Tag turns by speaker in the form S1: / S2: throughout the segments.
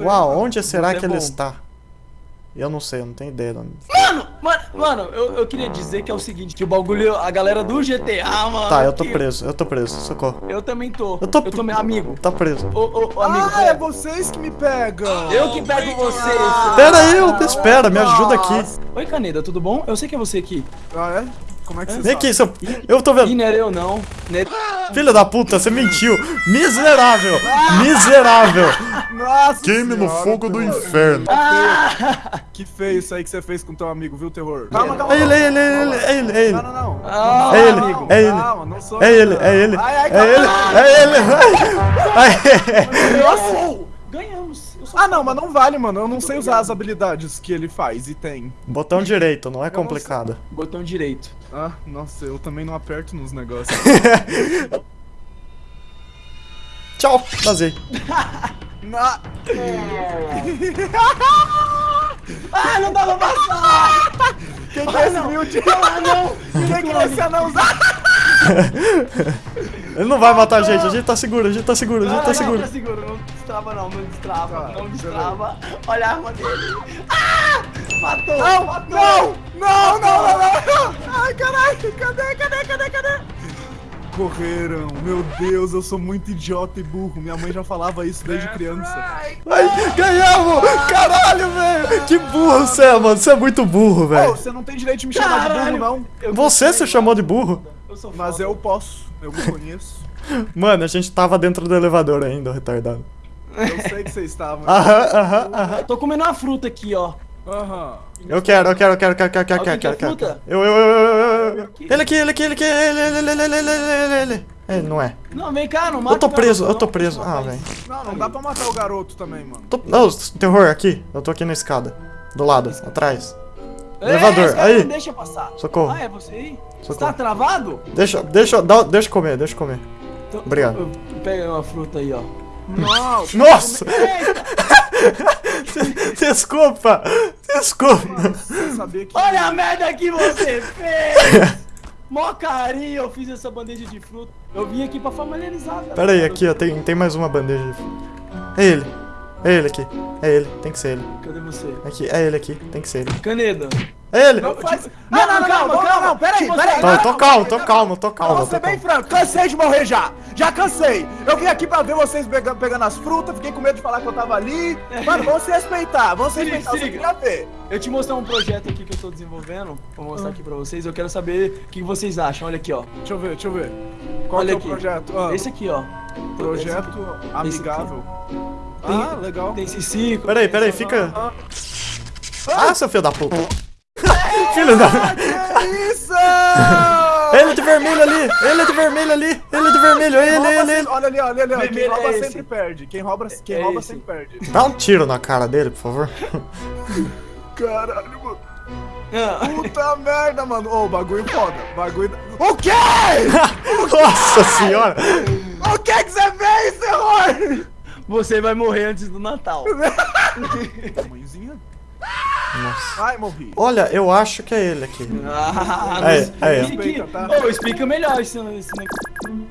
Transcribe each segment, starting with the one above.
S1: Uau, onde será que
S2: é
S1: ele está? Eu não sei, eu não tenho ideia. de onde-
S2: Mano, mano, mano, eu, eu queria dizer que é o seguinte, que o bagulho, a galera do GTA, mano.
S1: Tá, eu tô
S2: que-
S1: preso, eu tô preso, socorro.
S2: Eu também tô.
S1: Eu tô,
S2: Eu tô meu amigo.
S1: Tá preso.
S2: Ô, ô, ô, amigo.
S3: Ah, é vocês que me pegam.
S2: Eu que pego você. seu-
S1: Pera aí, eu- espera, me ajuda aqui.
S2: Oi, Caneda, tudo bom? Eu sei que é você aqui.
S3: Ah, é? Como é que você
S1: Vem aqui, seu... Eu tô
S2: Ih,
S1: vendo.
S2: não era eu não. Era-
S1: Filho da puta, você mentiu. Miserável. Miserável.
S3: Nossa
S1: Queime no fogo do inferno.
S2: Ah!
S3: Que feio isso aí que você fez com teu amigo, viu, terror? Calma, calma.
S1: É ele, é ele, é ele, é ele, é ele.
S3: Não, não, não.
S2: Ah,
S1: É ele,
S2: amigo.
S1: é ele.
S3: Calma, não sou
S1: É
S3: eu,
S1: ele, é ele.
S3: Ai, ai,
S1: É ele, é ele.
S2: Nossa!
S3: Ah, não, mas não vale, mano. Eu não sei usar as habilidades que ele faz e tem.
S1: Botão direito, não é complicado.
S2: Botão direito.
S3: Ah, nossa, eu também não aperto nos negócios.
S1: Tchau, vazei.
S3: Na...
S2: Ah, não dá pra passar!
S3: Quem que é esse humilde?
S2: Ah, não!
S3: Quem que é esse anão?
S1: Ele não vai matar a gente, a gente tá seguro, a gente tá seguro, a gente tá
S2: Não,
S1: seguro.
S2: Não, tá seguro, não destrava não, não destrava,
S3: Tá,
S2: não
S3: deixa eu
S2: destrava. Olha a arma dele. Ah! Matou!
S3: Não,
S2: matou!
S3: não, não, não, não, não. Ai, caralho, cadê, cadê, cadê, cadê? Correram, meu Deus, eu sou muito idiota e burro. Minha mãe já falava isso desde criança.
S1: Ai, ganhamos! Caralho, velho! Que burro você é, mano. Você é muito burro, velho.
S3: você não tem direito de me chamar de burro, não.
S1: Você se chamou de burro?
S3: Mas eu posso, eu me conheço.
S1: Mano, a gente tava dentro do elevador ainda, retardado.
S3: Eu sei que vocês estavam.
S1: Aham, aham, aham.
S2: Tô comendo uma fruta aqui, ó.
S3: Aham.
S1: Eu quero, eu quero, eu quero, eu quero, quero,
S2: quero,
S1: quero,
S2: quero,
S1: quero,
S2: fruta.
S1: Eu, eu, eu, eu, Ele aqui, ele aqui, ele aqui, ele, ele, ele, ele, ele, ele, ele. É, não é.
S2: Não, vem cá, não mata.
S1: Eu tô preso, eu tô preso. Ah, velho.
S3: Não, não dá pra matar o garoto também, mano.
S1: Tô... Não, terror, aqui. Eu tô aqui na escada. Do lado, atrás.
S2: Ei,
S1: Elevador, aí.
S2: não deixa passar.
S1: Socorro.
S2: Ah, é você aí? Você
S1: Socorro.
S2: tá travado?
S1: Deixa, deixa, dá, deixa eu comer, deixa eu comer.
S2: Então-
S1: Obrigado.
S2: Pega uma fruta aí, ó.
S1: Nossa!
S2: Eita!
S1: Desculpa! Desculpa!
S3: sabia que.
S2: Olha a merda que você fez! Mó carinho, eu fiz essa bandeja de fruta. Eu vim aqui pra familiarizar.
S1: Pera aí, aqui, ó, tem, tem mais uma bandeja. É ele. É ele aqui. É ele, tem que ser ele.
S2: Cadê você?
S1: Aqui, é ele aqui, tem que ser ele.
S2: Caneda.
S1: É ele!
S3: Não faz.
S2: Não,
S3: Não,
S2: calma, calma.
S3: não, peraí,
S2: Tipo
S3: peraí.
S1: Tô,
S3: não,
S1: tô
S3: não,
S1: calmo, tô calmo, tô
S3: Vou
S1: calmo,
S3: ser
S1: tô
S3: bem franco, cansei de morrer já. Já cansei. Eu vim aqui pra ver vocês pega- pegando as frutas, fiquei com medo de falar que eu tava ali. Mano, vamos se respeitar, vamos se respeitar.
S2: se
S3: Eu queria ver.
S2: Eu te mostrar um projeto aqui que eu tô desenvolvendo. Vou mostrar aqui pra vocês. Eu quero saber o que vocês acham. Olha aqui, ó.
S3: Deixa eu ver, deixa eu ver. Qual
S2: Olha
S3: que é o
S2: aqui.
S3: projeto? Ah,
S2: Esse aqui, ó.
S3: projeto amigável.
S2: Tem-
S3: Ah, legal.
S2: Tem esse ciclo.
S1: Peraí, peraí, fica. Ah, seu filho da puta! filho da.
S3: Que isso?
S1: Ele de vermelho ali! Ele de vermelho ali! Ele de vermelho! Ele, ele,
S3: sempre-
S1: ele!
S3: Olha ali, olha ali, ó. Quem
S2: Vermelho
S3: rouba
S2: é
S3: sempre
S2: esse.
S3: perde. Quem rouba, quem
S2: É
S3: rouba sempre perde.
S1: Dá um tiro na cara dele, por favor.
S3: Caralho, mano.
S2: Ah,
S3: Puta merda, mano. Ô, bagulho foda. Bagulho. O quê?
S1: Nossa senhora!
S3: O que que você fez, terror?
S2: Você vai morrer antes do Natal.
S3: Mãezinha?
S1: Nossa.
S3: Ai, morri.
S1: Olha, eu acho que é ele aqui.
S2: Ah,
S1: Aí,
S2: não
S1: aí, ó.
S2: explica,
S3: Respeita, tá?
S2: Ô, explica melhor esse, esse negócio.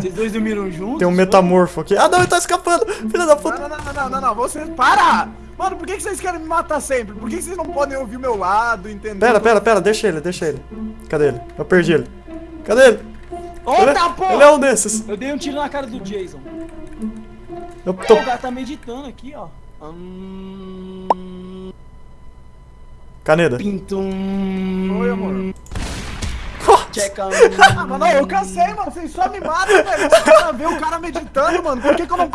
S2: Vocês dois dormiram juntos?
S1: tem um metamorfo aqui. Ah, não, ele tá escapando! Filho da puta!
S3: Não, não, não, não, não, não. Vocês. Para! Mano, por que, que vocês querem me matar sempre? Por que, que vocês não podem ouvir o meu lado, entender?
S1: Pera, pera, pera, deixa ele, deixa ele. Cadê ele? Eu perdi ele. Cadê ele? Ele,
S2: Outra porra!
S1: ele é um desses.
S2: Eu dei um tiro na cara do Jason.
S1: Eu tô...
S2: O cara tá meditando aqui, ó. Hum...
S1: Caneda.
S2: Pintum.
S3: Oi, amor.
S2: Checa.
S3: Ah, mano, eu cansei, mano. Vocês só me matam, velho. Eu quero ver o cara meditando, mano. Por que, que eu não.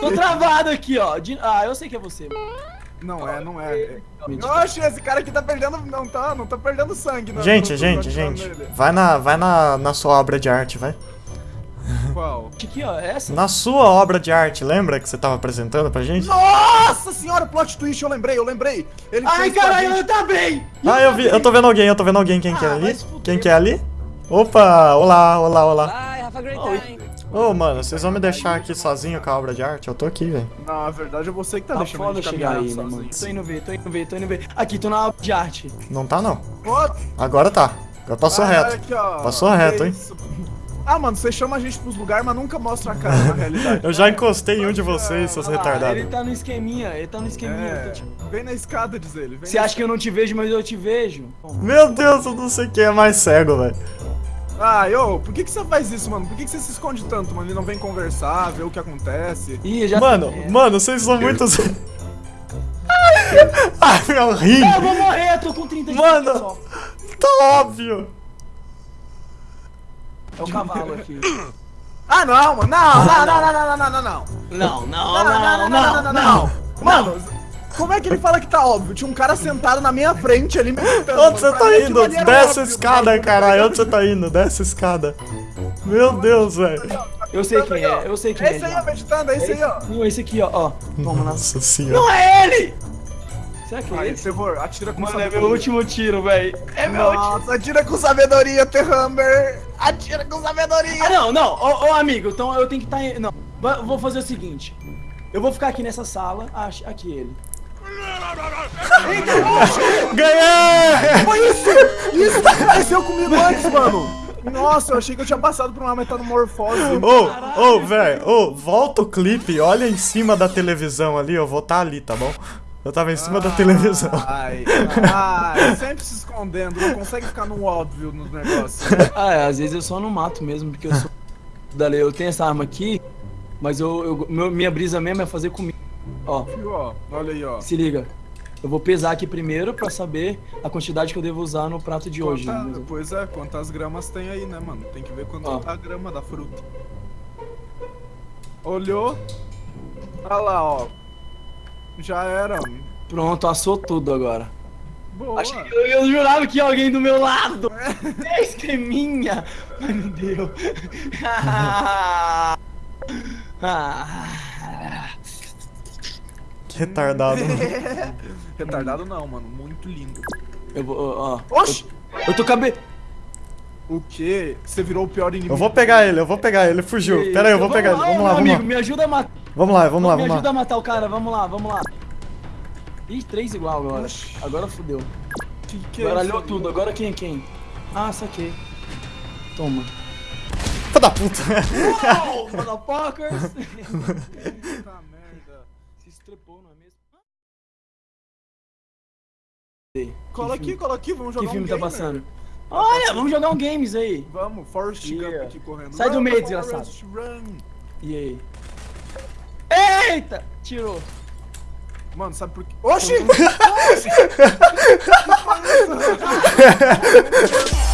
S2: Tô travado aqui, ó. De- Ah, eu sei que é você. mano.
S3: Não é, não é. Oxe, esse cara aqui tá perdendo. Não tá, não tá perdendo sangue, não.
S1: Gente, gente, gente.
S3: nele.
S1: Vai na, vai na, na sua obra de arte, vai.
S3: Qual?
S2: Aqui, ó. é Essa?
S1: Na sua obra de arte, lembra que você tava apresentando pra gente?
S3: Nossa senhora, plot twist, eu lembrei, eu lembrei. Ele
S2: Ai, caralho,
S3: gente-
S2: tá bem!
S1: Ah, eu vi, eu tô vendo alguém, eu tô vendo alguém. Quem que é
S2: Ah,
S1: ali? Quem que é ali? Opa, olá, olá, olá.
S4: Bye, have a great time.
S1: Ô, mano, vocês vão me deixar aqui sozinho com a obra de arte? Eu tô aqui, velho.
S3: Não, na verdade é você que tá,
S2: Tá
S3: deixando a
S2: foda
S3: gente
S2: chegar aí, né, mano?
S3: sozinho.
S2: Tô indo ver, tô indo ver, tô indo ver. Aqui, tô na aula de arte.
S1: Não tá, não.
S3: Pô,
S1: Agora tá. Agora passou
S3: ah,
S1: reto.
S3: aqui, ó.
S1: Passou
S3: Que
S1: reto, hein?
S3: Ah, mano, você chama a gente pros lugares, mas nunca mostra a cara, na realidade.
S1: Eu já encostei em um de vocês, seus
S2: lá,
S1: retardados.
S2: Ele tá no esqueminha, ele tá no esqueminha. eu
S3: É,
S2: te-
S3: vem na escada, diz ele. vem
S2: Você acha que eu não te vejo, mas eu te vejo?
S1: Meu Deus, eu não sei quem é mais cego, velho.
S3: Ah, ô, por que, que você faz isso, mano? Por que, que você se esconde tanto, mano? Ele não vem conversar, ver o que acontece.
S2: Ih, já
S1: Mano,
S2: É.
S1: mano, vocês são muito. Ai, meu rim!
S2: Eu vou morrer, eu tô com 30 de
S1: Mano. Tá óbvio!
S2: É o cavalo aqui.
S3: Ah, não, mano. Não, não, não, não, não, não, não, não. Não,
S2: não, não,
S3: não, não, não. Mano, como é que ele fala que tá óbvio? Tinha um cara sentado na minha frente ali.
S1: Onde você tá indo? Desce a escada, caralho. Onde você tá indo? Desce a escada. Meu Deus, velho.
S2: Eu sei quem é, eu sei quem é.
S3: Esse aí, meditando, é esse aí, ó.
S2: Esse aqui, ó. Toma,
S1: nossa senhora.
S2: Não é ele! Será que é esse?
S3: Trevor, atira com
S2: Mano, é
S3: sabedoria.
S2: meu último tiro, velho. É meu último.
S3: Nossa, atira com sabedoria, Terhammer. Atira com sabedoria.
S2: Ah, não, não. Ô, ô, amigo, então eu tenho que estar... Tá... Não, vou fazer o seguinte. Eu vou ficar aqui nessa sala. Ah, aqui ele.
S1: Ganhei!
S3: Foi isso! Isso que aconteceu comigo antes, mano. Nossa, eu achei que eu tinha passado por uma metamorfose.
S1: Ô, ô, velho, ô, volta o clipe, olha em cima da televisão ali, eu vou tá ali, tá bom? Eu tava em cima da televisão.
S3: Ai, ai, sempre se escondendo, não consegue ficar no óbvio nos negócios.
S2: Ah, é, às vezes eu só não mato mesmo, porque eu sou... Dali, eu tenho essa arma aqui, mas eu, eu- meu- minha brisa mesmo é fazer comida. Ó?
S3: Olha aí, ó.
S2: se liga. Eu vou pesar aqui primeiro pra saber a quantidade que eu devo usar no prato de hoje.
S3: Quanta-
S2: né?
S3: pois é, quantas gramas tem aí, né, mano? Tem que ver quanto
S2: Ó.
S3: tá a grama da fruta. Olhou? Olha lá, ó. Já era.
S2: Pronto, assou tudo agora.
S3: Boa.
S2: Achei eu, eu jurava que ia alguém do meu lado. É esqueminha. Ai, meu Deus. Ah.
S1: Que retardado.
S3: Retardado não, mano. Muito lindo.
S2: Eu vou, ó.
S3: Oxi!
S2: Eu tô cabe...
S3: O quê? Você virou o pior inimigo.
S1: Eu vou pegar ele, eu vou pegar ele, ele fugiu. Pera aí, eu vou pegar ele. Vamos lá, vamos
S2: amigo,
S1: lá.
S2: me ajuda a matar.
S1: Vamos lá, vamos lá,
S2: me
S1: vamos
S2: ajuda
S1: lá.
S2: a matar o cara, vamos lá, vamos lá. Ih, três igual agora. Agora fudeu.
S3: Que que é
S2: Baralhou
S3: isso?
S2: tudo, agora quem é quem? Ah, saquei. Toma.
S1: Filha da puta.
S2: Oh, motherfuckers!
S3: Puta merda.
S2: Se estrepou, não é mesmo?
S3: Cola aqui, cola aqui, vamos jogar
S2: Que filme
S3: um
S2: tá
S3: game,
S2: passando? Olha, vamos jogar um games aí.
S3: Vamos, Forrest
S2: Yeah.
S3: Gump aqui correndo.
S2: Sai do
S3: Run,
S2: meio,
S3: Forrest, Run.
S2: E aí? Eita! Tirou.
S3: Mano, sabe por quê? Oxi!